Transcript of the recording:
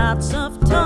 lots of time.